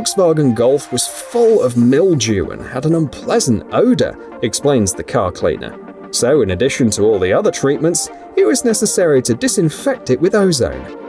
Volkswagen Golf was full of mildew and had an unpleasant odor, explains the car cleaner. So, in addition to all the other treatments, it was necessary to disinfect it with ozone.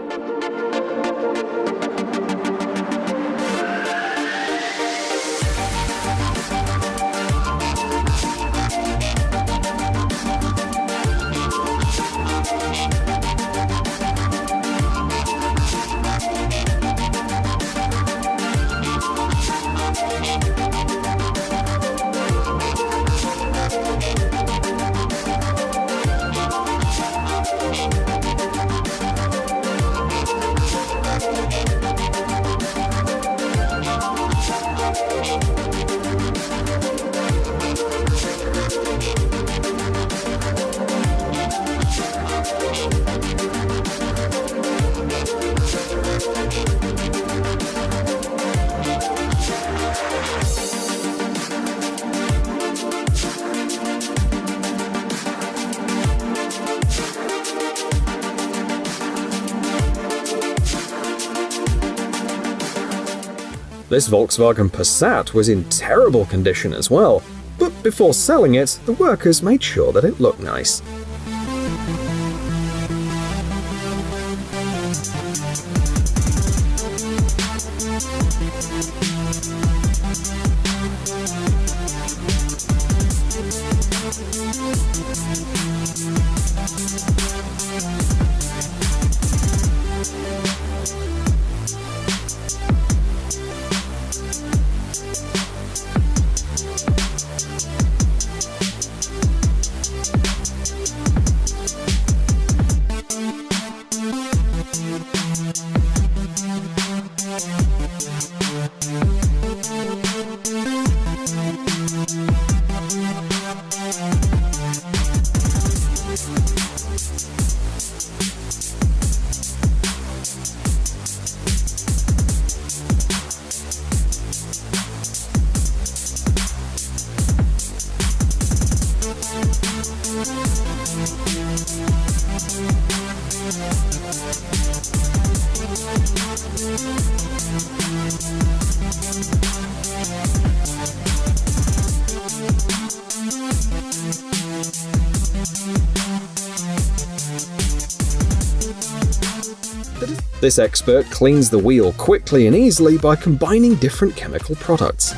This Volkswagen Passat was in terrible condition as well, but before selling it, the workers made sure that it looked nice. This expert cleans the wheel quickly and easily by combining different chemical products.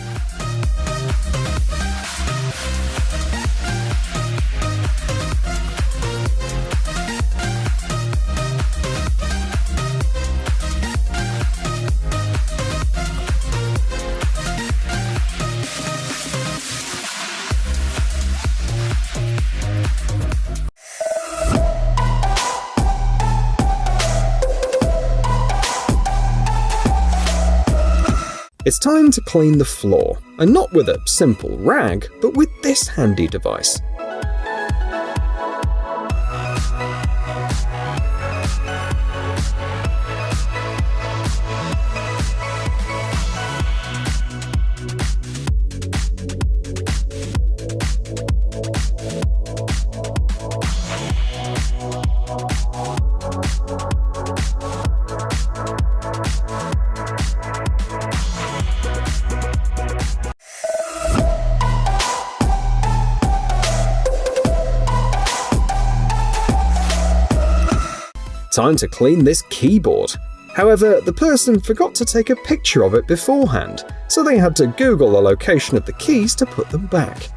It's time to clean the floor, and not with a simple rag, but with this handy device. Time to clean this keyboard. However, the person forgot to take a picture of it beforehand, so they had to Google the location of the keys to put them back.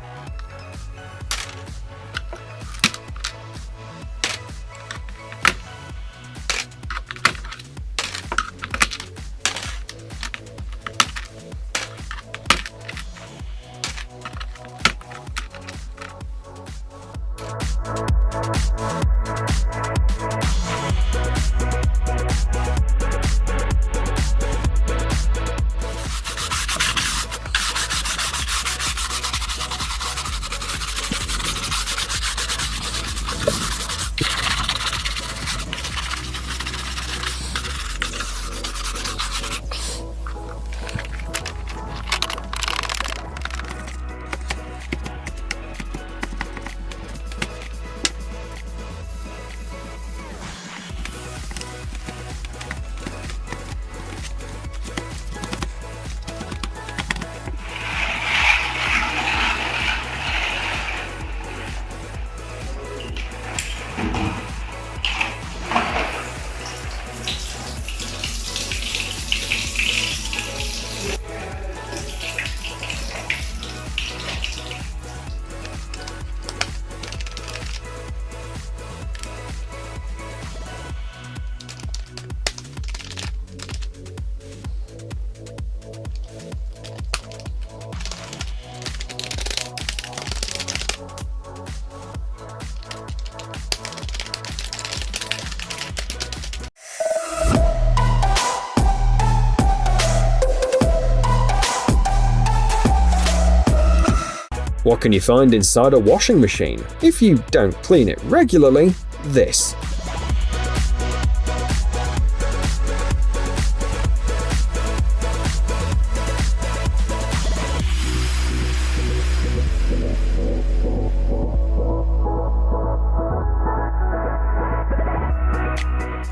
Can you find inside a washing machine? If you don't clean it regularly, this.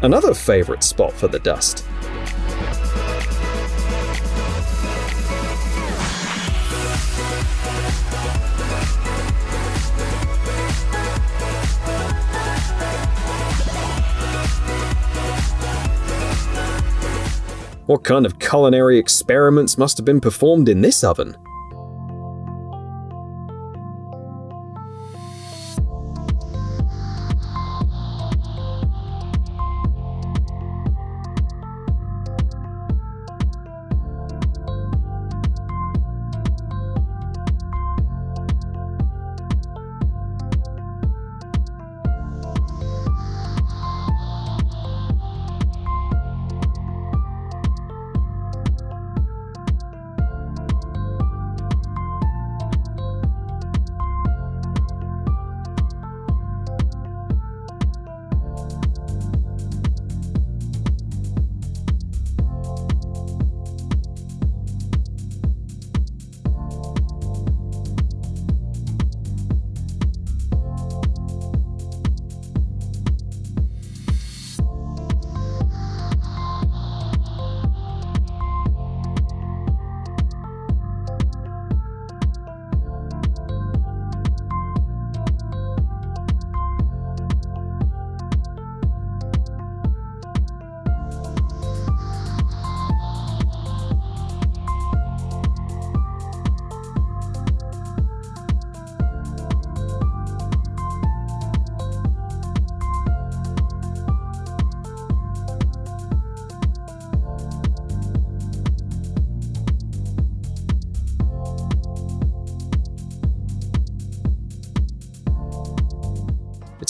Another favourite spot for the dust. What kind of culinary experiments must have been performed in this oven?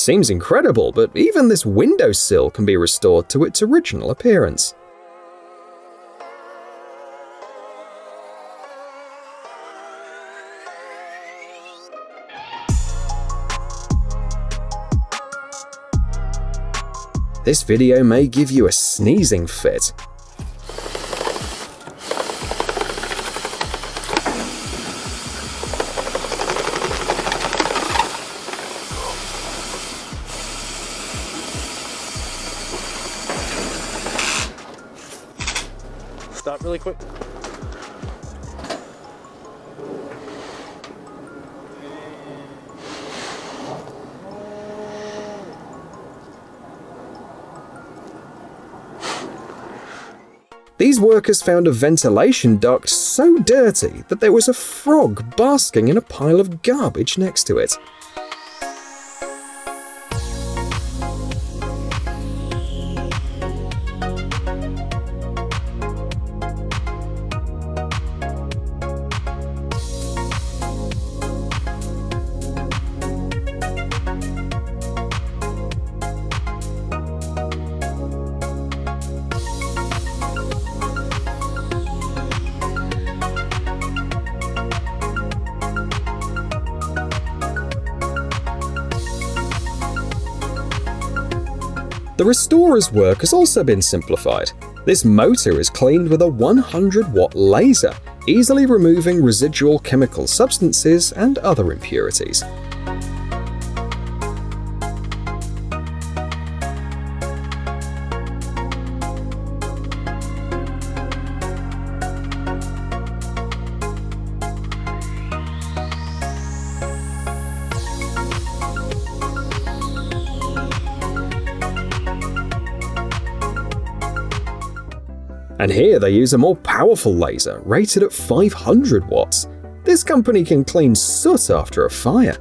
Seems incredible, but even this windowsill can be restored to its original appearance. This video may give you a sneezing fit, really quick. These workers found a ventilation duct so dirty that there was a frog basking in a pile of garbage next to it. The restorer's work has also been simplified. This motor is cleaned with a 100 watt laser, easily removing residual chemical substances and other impurities. They use a more powerful laser, rated at 500 watts. This company can clean soot after a fire.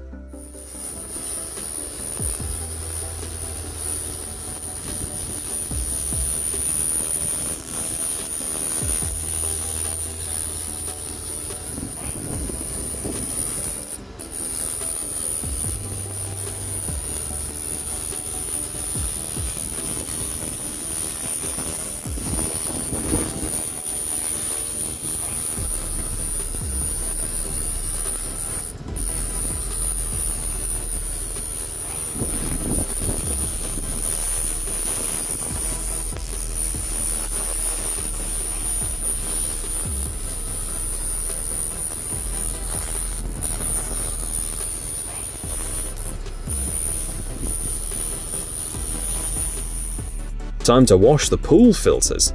Time to wash the pool filters.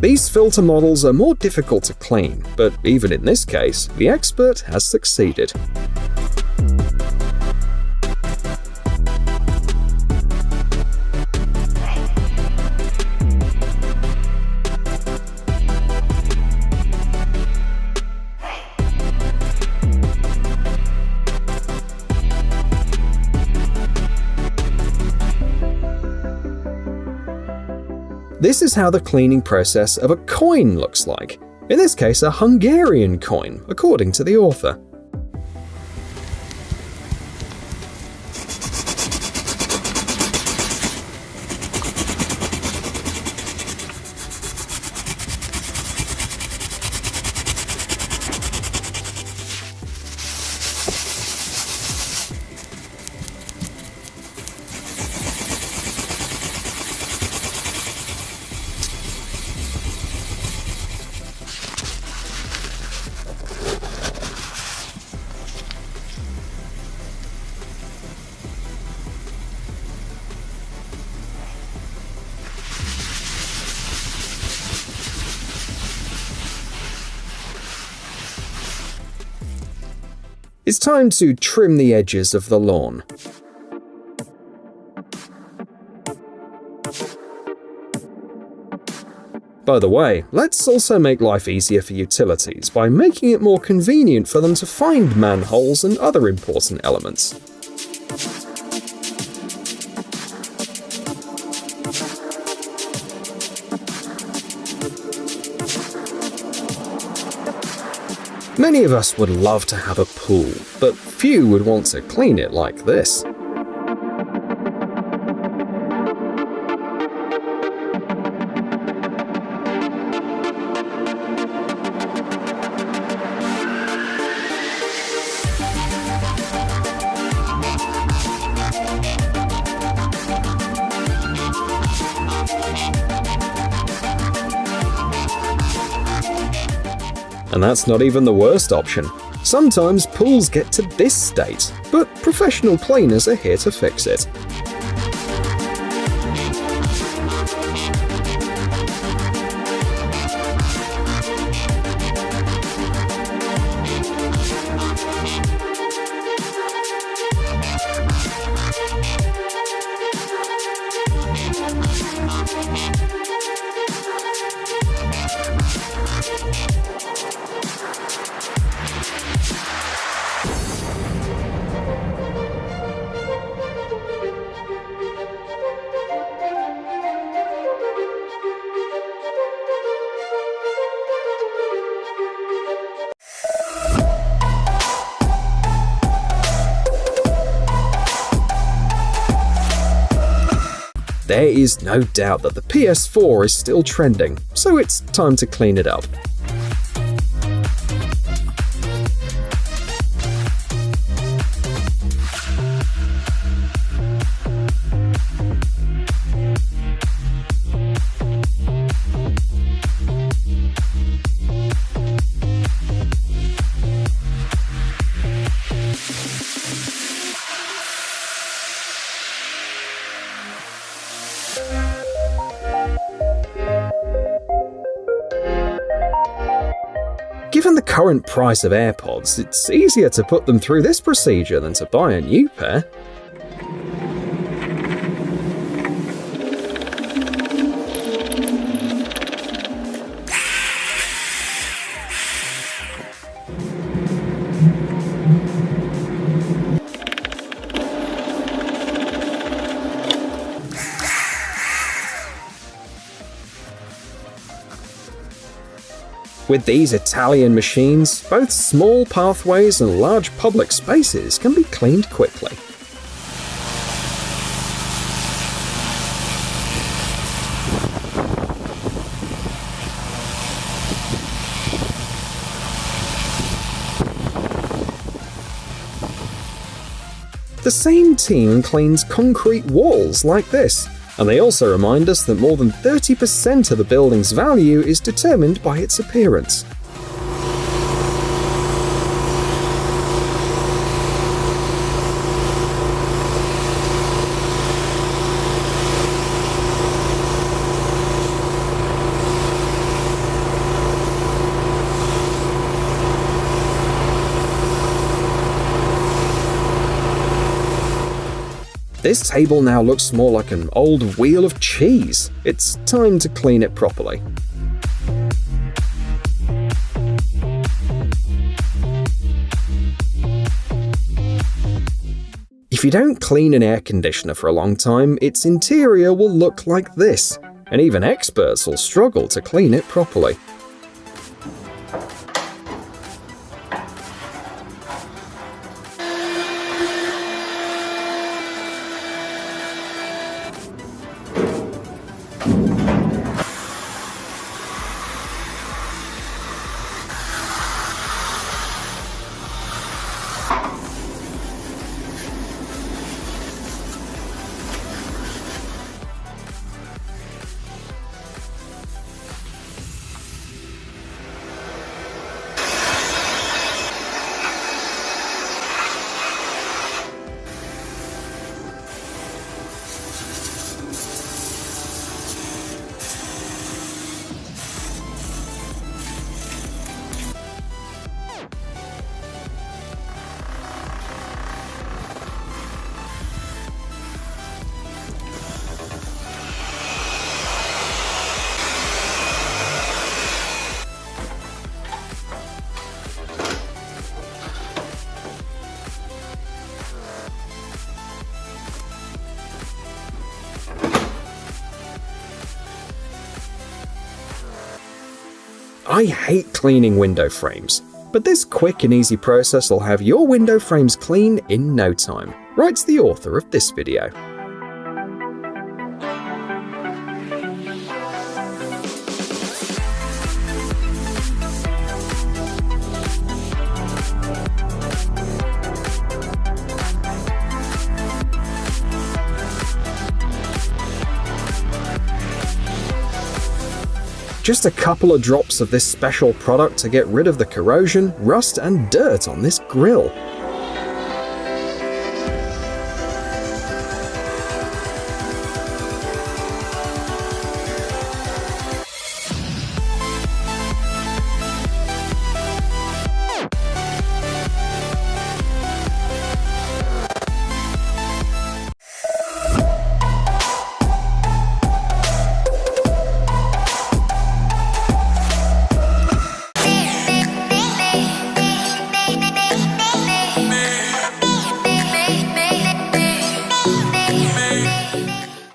These filter models are more difficult to clean, but even in this case, the expert has succeeded. This is how the cleaning process of a coin looks like. In this case, a Hungarian coin, according to the author. It's time to trim the edges of the lawn. By the way, let's also make life easier for utilities by making it more convenient for them to find manholes and other important elements. Many of us would love to have a pool, but few would want to clean it like this. And that's not even the worst option. Sometimes pools get to this state, but professional cleaners are here to fix it. There is no doubt that the PS4 is still trending, so it's time to clean it up. Current price of AirPods, it's easier to put them through this procedure than to buy a new pair. With these Italian machines, both small pathways and large public spaces can be cleaned quickly. The same team cleans concrete walls like this, and they also remind us that more than 30% of the building's value is determined by its appearance. This table now looks more like an old wheel of cheese. It's time to clean it properly. If you don't clean an air conditioner for a long time, its interior will look like this, and even experts will struggle to clean it properly. I hate cleaning window frames, but this quick and easy process will have your window frames clean in no time, writes the author of this video. Just a couple of drops of this special product to get rid of the corrosion, rust, and dirt on this grill.